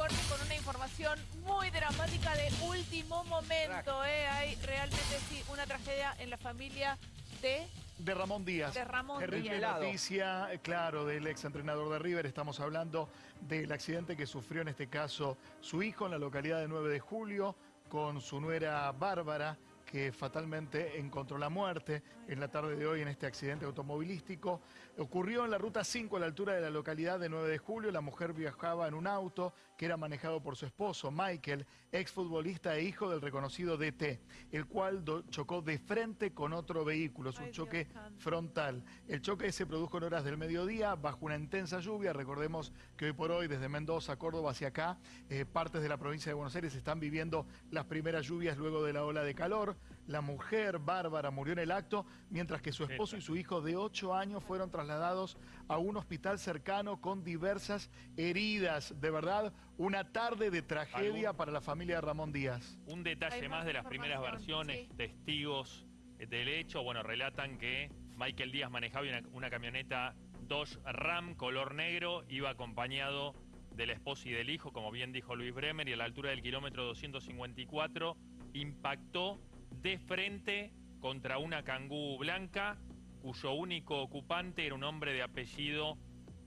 corte con una información muy dramática de último momento. ¿eh? Hay realmente sí una tragedia en la familia de de Ramón Díaz. De Ramón Terrible Díaz. noticia, eh, claro, del ex entrenador de River. Estamos hablando del accidente que sufrió en este caso su hijo en la localidad de 9 de julio con su nuera Bárbara que fatalmente encontró la muerte en la tarde de hoy en este accidente automovilístico. Ocurrió en la ruta 5 a la altura de la localidad de 9 de julio. La mujer viajaba en un auto que era manejado por su esposo, Michael, exfutbolista e hijo del reconocido DT, el cual chocó de frente con otro vehículo. Es un choque frontal. El choque se produjo en horas del mediodía bajo una intensa lluvia. Recordemos que hoy por hoy, desde Mendoza, Córdoba hacia acá, eh, partes de la provincia de Buenos Aires están viviendo las primeras lluvias luego de la ola de calor. La mujer, Bárbara, murió en el acto, mientras que su esposo y su hijo de 8 años fueron trasladados a un hospital cercano con diversas heridas. De verdad, una tarde de tragedia para la familia de Ramón Díaz. Un detalle más, de las primeras versiones, testigos del hecho, bueno, relatan que Michael Díaz manejaba una, una camioneta Dodge Ram color negro, iba acompañado del esposo y del hijo, como bien dijo Luis Bremer, y a la altura del kilómetro 254 impactó de frente contra una cangú blanca, cuyo único ocupante era un hombre de apellido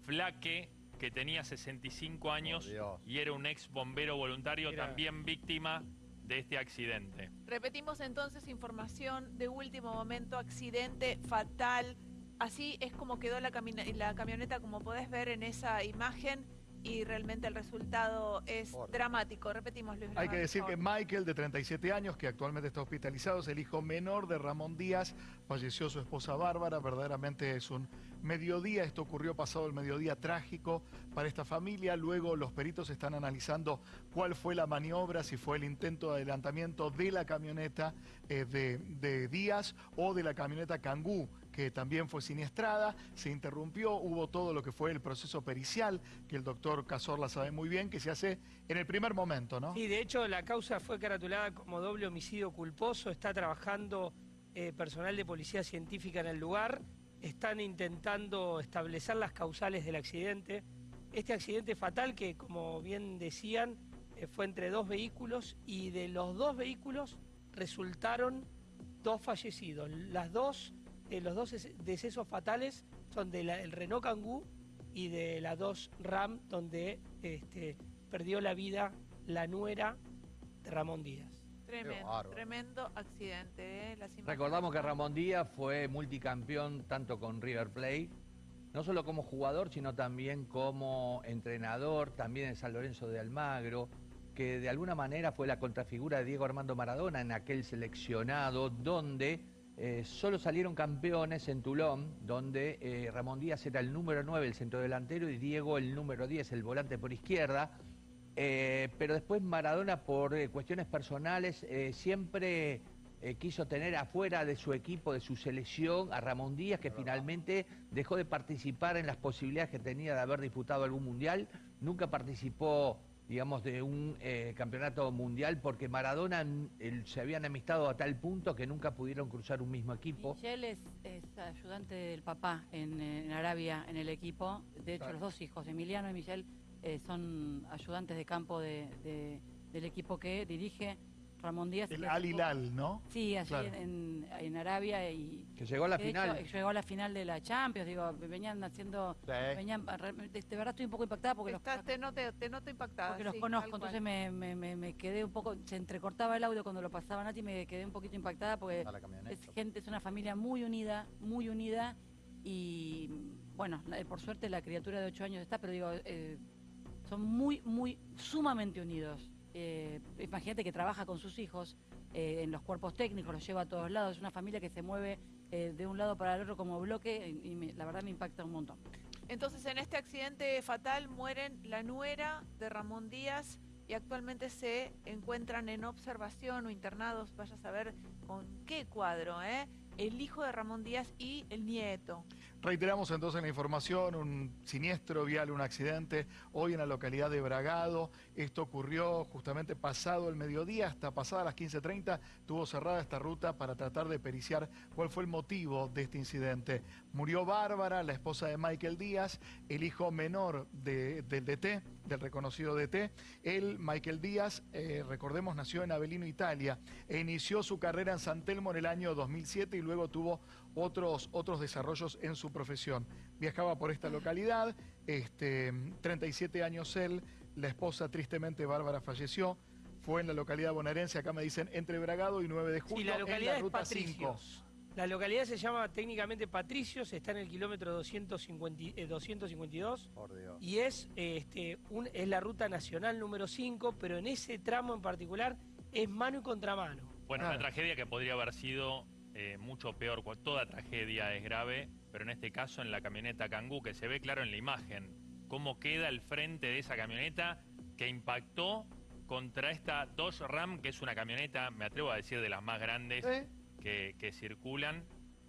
Flaque, que tenía 65 años y era un ex bombero voluntario, también víctima de este accidente. Repetimos entonces información de último momento, accidente fatal. Así es como quedó la, la camioneta, como podés ver en esa imagen y realmente el resultado es dramático. Repetimos, Luis. Hay que decir que Michael, de 37 años, que actualmente está hospitalizado, es el hijo menor de Ramón Díaz. Falleció su esposa Bárbara. Verdaderamente es un mediodía. Esto ocurrió pasado el mediodía trágico para esta familia. Luego los peritos están analizando cuál fue la maniobra, si fue el intento de adelantamiento de la camioneta eh, de, de Díaz o de la camioneta Cangú que también fue siniestrada, se interrumpió, hubo todo lo que fue el proceso pericial, que el doctor Cazorla sabe muy bien, que se hace en el primer momento, ¿no? Sí, de hecho la causa fue caratulada como doble homicidio culposo, está trabajando eh, personal de policía científica en el lugar, están intentando establecer las causales del accidente. Este accidente fatal que, como bien decían, eh, fue entre dos vehículos y de los dos vehículos resultaron dos fallecidos. Las dos eh, los dos decesos fatales son del Renault Kangoo y de la 2 Ram, donde este, perdió la vida la nuera de Ramón Díaz. Tremendo, tremendo accidente. ¿eh? Recordamos que Ramón Díaz fue multicampeón tanto con River Plate, no solo como jugador, sino también como entrenador, también en San Lorenzo de Almagro, que de alguna manera fue la contrafigura de Diego Armando Maradona en aquel seleccionado donde eh, solo salieron campeones en Tulón, donde eh, Ramón Díaz era el número 9, el centro delantero, y Diego el número 10, el volante por izquierda. Eh, pero después Maradona, por cuestiones personales, siempre quiso tener afuera de su equipo, de su selección, a Ramón Díaz, que finalmente dejó de participar en las posibilidades que tenía de haber disputado algún mundial. Nunca participó digamos, de un eh, campeonato mundial, porque Maradona se habían amistado a tal punto que nunca pudieron cruzar un mismo equipo. Michel es, ayudante del papá en, Arabia, en el equipo. De hecho, los dos hijos, Emiliano y Michel, eh, son ayudantes de campo del equipo que dirige Ramón Díaz. El Al Hilal, ¿no? Sí, allí en, Arabia y... Que llegó a la final. llegó a la final de la Champions, digo, venían haciendo... Venían, de, verdad estoy un poco impactada porque... los, te, noto, te noto impactada. Porque los conozco, entonces me, quedé un poco... Se entrecortaba el audio cuando lo pasaba Nati y me quedé un poquito impactada porque es gente, es una familia muy unida, muy unida y bueno, por suerte la criatura de 8 años está, pero digo, eh, son muy, muy, sumamente unidos. Eh, imagínate que trabaja con sus hijos eh, en los cuerpos técnicos, los lleva a todos lados, es una familia que se mueve eh, de un lado para el otro como bloque y, la verdad me impacta un montón. Entonces en este accidente fatal mueren la nuera de Ramón Díaz y actualmente se encuentran en observación o internados, vaya a saber con qué cuadro, ¿eh? el hijo de Ramón Díaz y el nieto. Reiteramos entonces la información, un siniestro vial, un accidente hoy en la localidad de Bragado. Esto ocurrió justamente pasado el mediodía, hasta pasadas las 15.30 tuvo cerrada esta ruta para tratar de periciar cuál fue el motivo de este incidente. Murió Bárbara, la esposa de Michael Díaz, el hijo menor del DT, del reconocido DT. Él, Michael Díaz, eh, recordemos, nació en Avellino, Italia, e inició su carrera en San Telmo en el año 2007 y luego tuvo otros, otros desarrollos en su profesión. Viajaba por esta localidad, este, 37 años él, la esposa tristemente Bárbara falleció, fue en la localidad bonaerense, acá me dicen entre Bragado y 9 de julio, sí, la localidad en la ruta es Patricios. La localidad se llama técnicamente Patricios, está en el kilómetro 250, 252 Por y es, este, un, es la ruta nacional número 5, pero en ese tramo en particular es mano y contramano. Bueno, una tragedia que podría haber sido eh, mucho peor, toda tragedia es grave, pero en este caso en la camioneta Kangoo, que se ve claro en la imagen, cómo queda el frente de esa camioneta que impactó contra esta Dodge Ram, que es una camioneta, me atrevo a decir, de las más grandes que, circulan.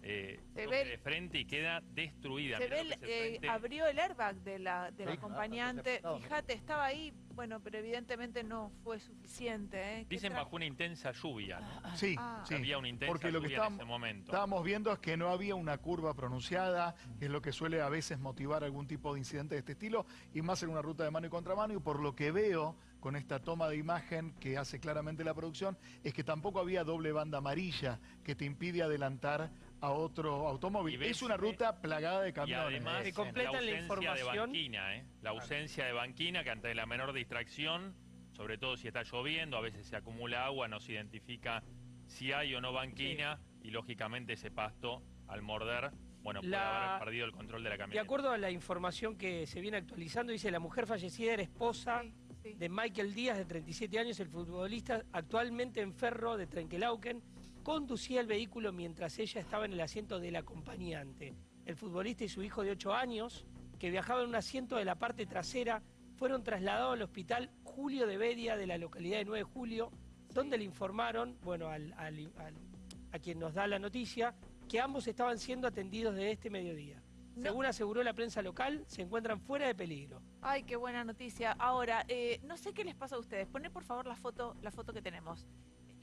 Eh, se ve de frente y queda destruida. Se ve, eh, abrió el airbag de la, del acompañante. Fíjate, estaba ahí, bueno, pero evidentemente no fue suficiente. ¿eh? Dicen bajo una intensa lluvia. Sí, ah. sí. Había una intensa Porque lo que estábamos, en ese momento. Estábamos viendo es que no había una curva pronunciada, que es lo que suele a veces motivar algún tipo de incidente de este estilo, y más en una ruta de mano y contramano, y por lo que veo con esta toma de imagen que hace claramente la producción, es que tampoco había doble banda amarilla que te impide adelantar a otro automóvil. Es una ruta plagada de camiones. Y además, la ausencia de banquina, ¿eh? La ausencia de banquina que ante la menor distracción, sobre todo si está lloviendo, a veces se acumula agua, no se identifica si hay o no banquina y lógicamente ese pasto al morder bueno, puede haber perdido el control de la camioneta. De acuerdo a la información que se viene actualizando, dice la mujer fallecida era esposa de Michael Díaz, de 37 años, el futbolista actualmente en Ferro de Trenquelauquen, conducía el vehículo mientras ella estaba en el asiento del acompañante. El futbolista y su hijo de 8 años, que viajaba en un asiento de la parte trasera, fueron trasladados al hospital Julio de Bedia de la localidad de 9 de Julio, donde le informaron, bueno, a quien nos da la noticia, que ambos estaban siendo atendidos de este mediodía. Según aseguró la prensa local, se encuentran fuera de peligro. Ay, qué buena noticia. Ahora, eh, no sé qué les pasa a ustedes. Poné por favor la foto, la foto que tenemos.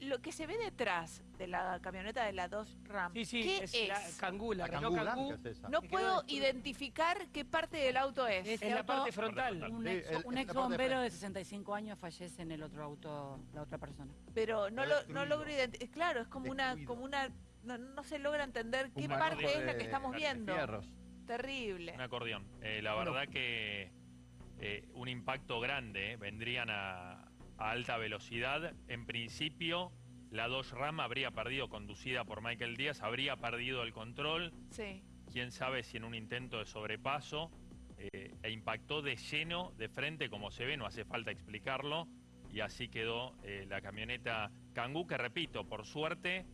Lo que se ve detrás de la camioneta de la 2 Ram, sí, sí, ¿qué es, La Kangoo, la, No puedo identificar qué parte del auto es. Es, la parte frontal. Un ex, bombero de 65 años fallece en el otro auto, la otra persona. Pero no, lo, no logro identificar. Claro, es como una, como una no, se logra entender qué parte es la que estamos viendo. Terrible. Un acordeón. Eh, la verdad que eh, un impacto grande. Eh, vendrían a, alta velocidad. En principio, la Dodge Ram habría perdido, conducida por Michael Díaz, habría perdido el control. Sí. Quién sabe si en un intento de sobrepaso e impactó de lleno, de frente, como se ve, no hace falta explicarlo. Y así quedó la camioneta Kangoo, que repito, por suerte,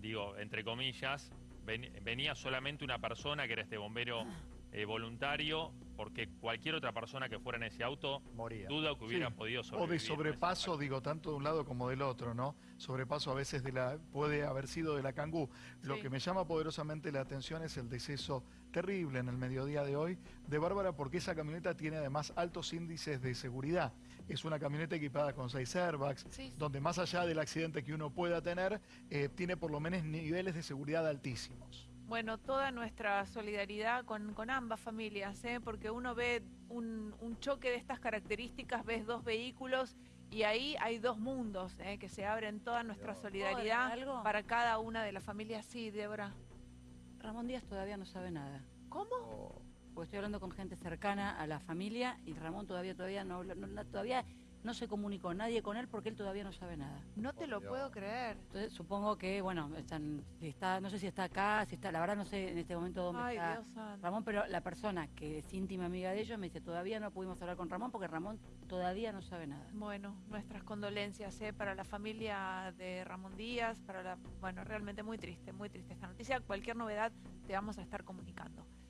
digo, entre comillas, venía solamente una persona que era este bombero eh, voluntario, porque cualquier otra persona que fuera en ese auto, Moría. duda que hubiera podido sobrevivir. O de sobrepaso, digo, tanto de un lado como del otro, ¿no? Sobrepaso a veces de la, puede haber sido de la Cangú. Lo que me llama poderosamente la atención es el deceso terrible en el mediodía de hoy de Bárbara, porque esa camioneta tiene además altos índices de seguridad. Es una camioneta equipada con seis airbags, donde más allá del accidente que uno pueda tener, eh, tiene por lo menos niveles de seguridad altísimos. Bueno, toda nuestra solidaridad con, ambas familias, ¿eh? porque uno ve un, choque de estas características, ves dos vehículos y ahí hay dos mundos ¿eh? que se abren toda nuestra solidaridad para cada una de las familias. Sí, Débora. Ramón Díaz todavía no sabe nada. ¿Cómo? Oh. Porque estoy hablando con gente cercana a la familia y Ramón todavía todavía no, no todavía no se comunicó nadie con él porque él todavía no sabe nada. No te lo puedo creer. Entonces supongo que, bueno, están, está, no sé si está acá, si está, la verdad no sé en este momento dónde está Ramón, pero la persona que es íntima amiga de ellos me dice, todavía no pudimos hablar con Ramón porque Ramón todavía no sabe nada. Bueno, nuestras condolencias ¿eh? para la familia de Ramón Díaz, para la, bueno, realmente muy triste, muy triste esta noticia. Cualquier novedad te vamos a estar comunicando.